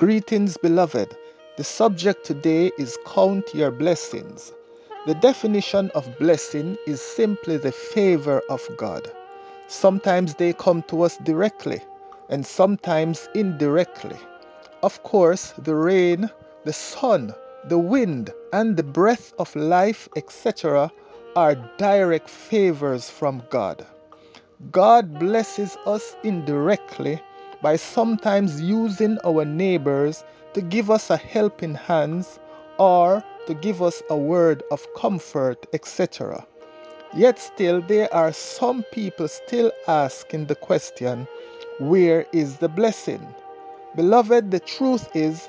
Greetings, beloved. The subject today is Count Your Blessings. The definition of blessing is simply the favor of God. Sometimes they come to us directly and sometimes indirectly. Of course, the rain, the sun, the wind, and the breath of life, etc., are direct favors from God. God blesses us indirectly by sometimes using our neighbors to give us a helping hand or to give us a word of comfort, etc. Yet still there are some people still asking the question, where is the blessing? Beloved, the truth is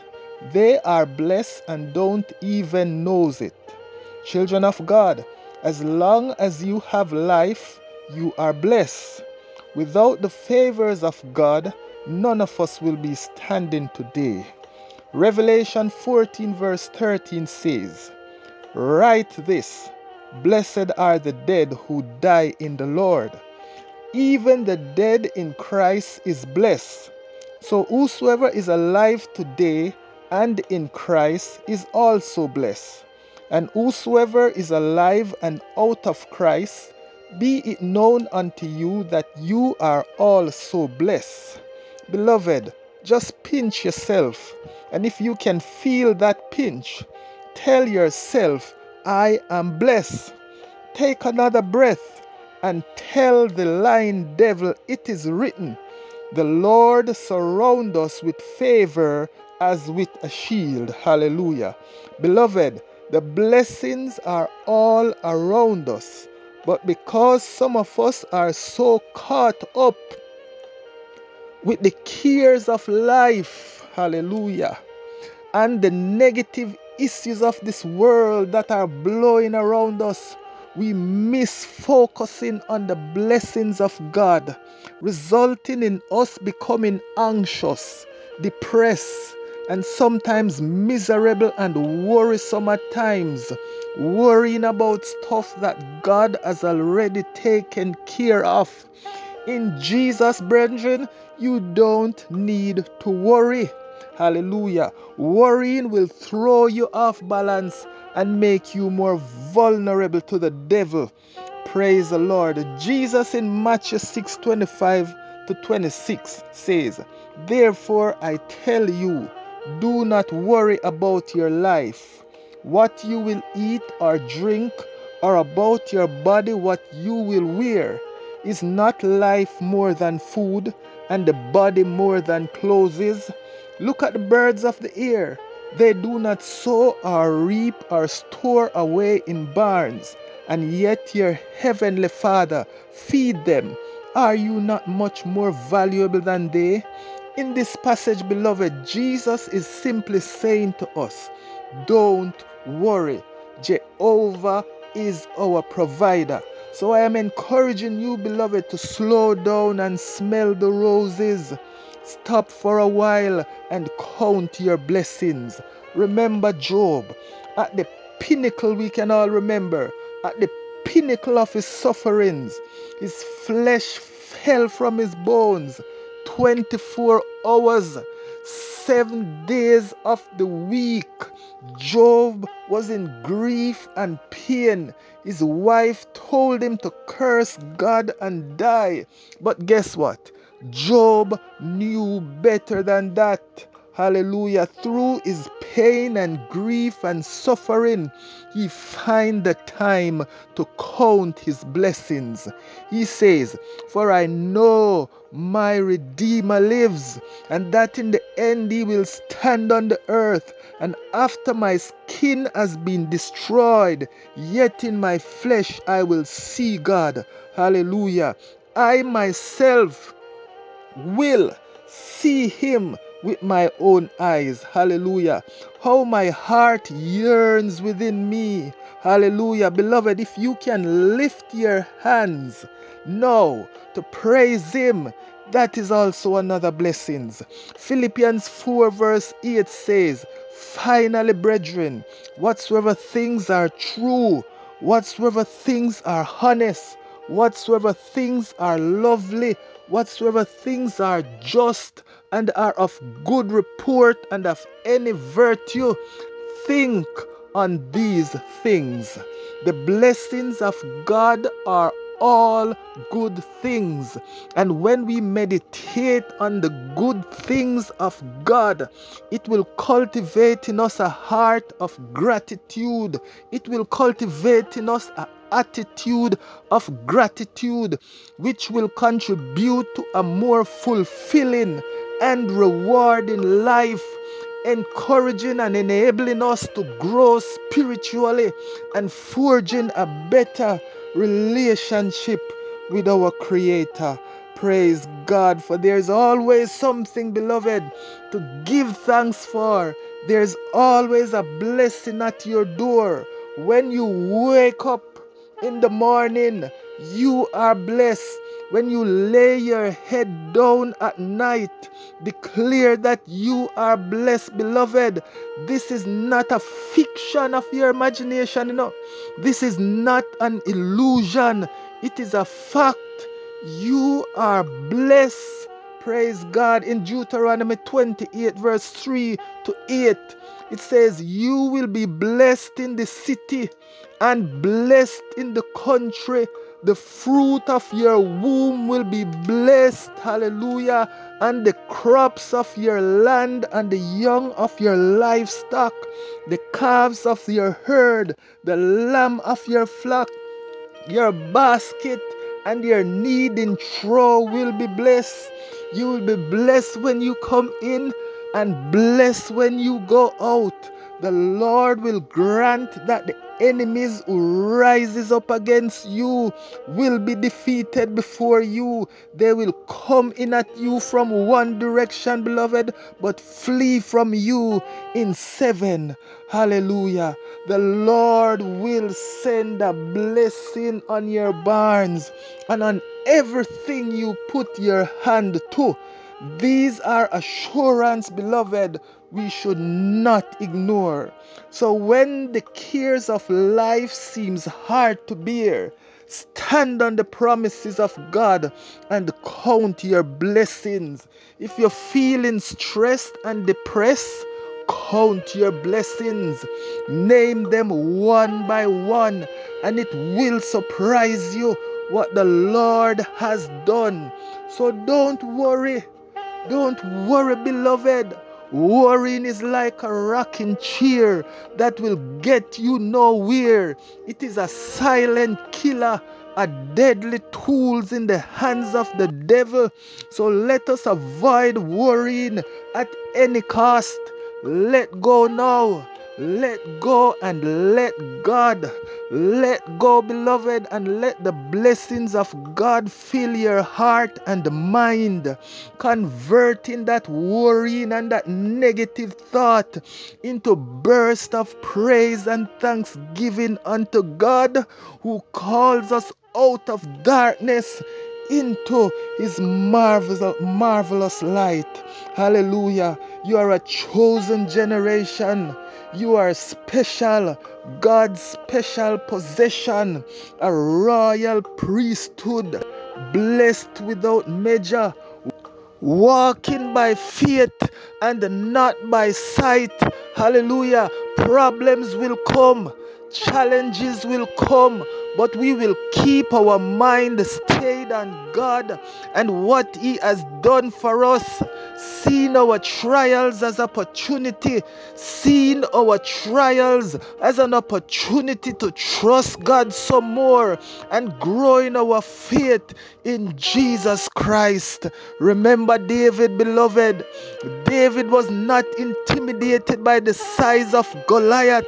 they are blessed and don't even knows it. Children of God, as long as you have life, you are blessed. Without the favors of God, none of us will be standing today. Revelation 14, verse 13 says, Write this Blessed are the dead who die in the Lord. Even the dead in Christ is blessed. So whosoever is alive today and in Christ is also blessed. And whosoever is alive and out of Christ, be it known unto you that you are also blessed. Beloved, just pinch yourself. And if you can feel that pinch, tell yourself, I am blessed. Take another breath and tell the lying devil, it is written, the Lord surround us with favor as with a shield. Hallelujah. Beloved, the blessings are all around us. But because some of us are so caught up with the cares of life, hallelujah, and the negative issues of this world that are blowing around us, we miss focusing on the blessings of God, resulting in us becoming anxious, depressed, and sometimes miserable and worrisome at times, worrying about stuff that God has already taken care of. In Jesus, brethren, you don't need to worry. Hallelujah. Worrying will throw you off balance and make you more vulnerable to the devil. Praise the Lord. Jesus in Matthew 6 25 to 26 says, Therefore I tell you, do not worry about your life, what you will eat or drink, or about your body, what you will wear. Is not life more than food, and the body more than clothes? Look at the birds of the air. They do not sow or reap or store away in barns, and yet your heavenly Father feed them. Are you not much more valuable than they? In this passage, beloved, Jesus is simply saying to us, Don't worry. Jehovah is our provider. So I am encouraging you, beloved, to slow down and smell the roses. Stop for a while and count your blessings. Remember Job. At the pinnacle, we can all remember, at the pinnacle of his sufferings, his flesh fell from his bones 24 hours, seven days of the week. Job was in grief and pain. His wife told him to curse God and die. But guess what? Job knew better than that. Hallelujah. Through his pain and grief and suffering, he find the time to count his blessings. He says, For I know my Redeemer lives, and that in the end he will stand on the earth. And after my skin has been destroyed, yet in my flesh I will see God. Hallelujah. I myself will see him with my own eyes. Hallelujah. How my heart yearns within me. Hallelujah. Beloved, if you can lift your hands now to praise him, that is also another blessing. Philippians 4 verse 8 says, Finally, brethren, whatsoever things are true, whatsoever things are honest, whatsoever things are lovely, whatsoever things are just, and are of good report and of any virtue, think on these things. The blessings of God are all good things. And when we meditate on the good things of God, it will cultivate in us a heart of gratitude. It will cultivate in us an attitude of gratitude, which will contribute to a more fulfilling and rewarding life encouraging and enabling us to grow spiritually and forging a better relationship with our Creator. Praise God, for there's always something, beloved, to give thanks for. There's always a blessing at your door. When you wake up in the morning, you are blessed. When you lay your head down at night, declare that you are blessed, beloved. This is not a fiction of your imagination, you know. This is not an illusion. It is a fact. You are blessed. Praise God. In Deuteronomy 28, verse 3 to 8, it says, You will be blessed in the city and blessed in the country. The fruit of your womb will be blessed. Hallelujah. And the crops of your land and the young of your livestock, the calves of your herd, the lamb of your flock, your basket and your kneading trough will be blessed. You will be blessed when you come in and blessed when you go out. The Lord will grant that the enemies who rises up against you will be defeated before you. They will come in at you from one direction, beloved, but flee from you in seven. Hallelujah. The Lord will send a blessing on your barns and on everything you put your hand to. These are assurance, beloved, we should not ignore. So when the cares of life seems hard to bear, stand on the promises of God and count your blessings. If you're feeling stressed and depressed, count your blessings. Name them one by one, and it will surprise you what the Lord has done. So don't worry. Don't worry, beloved. Worrying is like a rocking chair that will get you nowhere. It is a silent killer, a deadly tool in the hands of the devil. So let us avoid worrying at any cost. Let go now. Let go and let God. Let go, beloved, and let the blessings of God fill your heart and mind, converting that worrying and that negative thought into burst of praise and thanksgiving unto God who calls us out of darkness into his marvelous, marvelous light. Hallelujah. You are a chosen generation. You are special, God's special possession, a royal priesthood, blessed without measure, walking by faith and not by sight. Hallelujah. Problems will come, challenges will come, but we will keep our mind stayed on God and what He has done for us. Seeing our trials as opportunity, seeing our trials as an opportunity to trust God some more and grow in our faith in Jesus Christ. Remember David, beloved. David was not intimidated by the size of Goliath,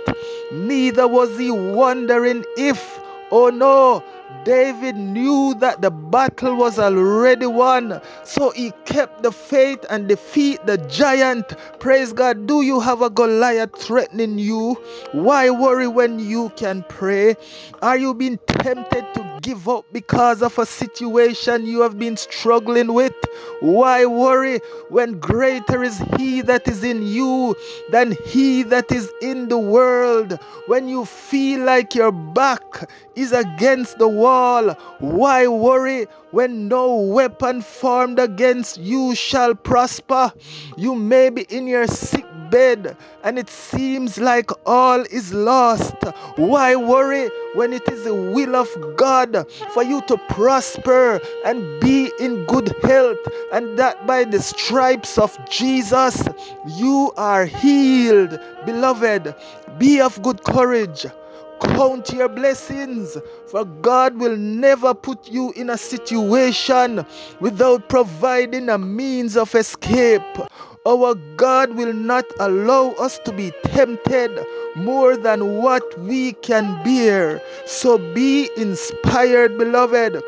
neither was he wondering if Oh no, David knew that the battle was already won, so he kept the faith and defeat the giant. Praise God. Do you have a Goliath threatening you? Why worry when you can pray? Are you being tempted to give up because of a situation you have been struggling with? Why worry when greater is He that is in you than He that is in the world? When you feel like your back is against the wall, why worry when no weapon formed against you shall prosper? You may be in your sick bed and it seems like all is lost. Why worry when it is the will of God for you to prosper and be in good health, and that by the stripes of Jesus you are healed? Beloved, be of good courage. Count your blessings, for God will never put you in a situation without providing a means of escape. Our God will not allow us to be tempted more than what we can bear. So be inspired, beloved.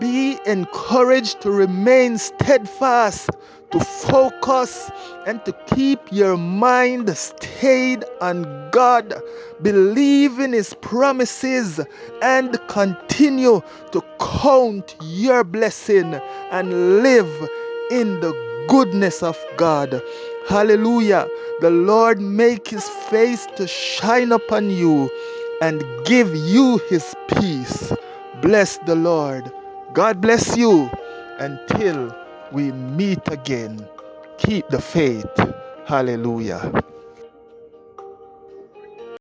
Be encouraged to remain steadfast, to focus, and to keep your mind stayed on God. Believe in His promises and continue to count your blessing and live in the goodness of God. Hallelujah. The Lord make his face to shine upon you and give you his peace. Bless the Lord. God bless you until we meet again. Keep the faith. Hallelujah.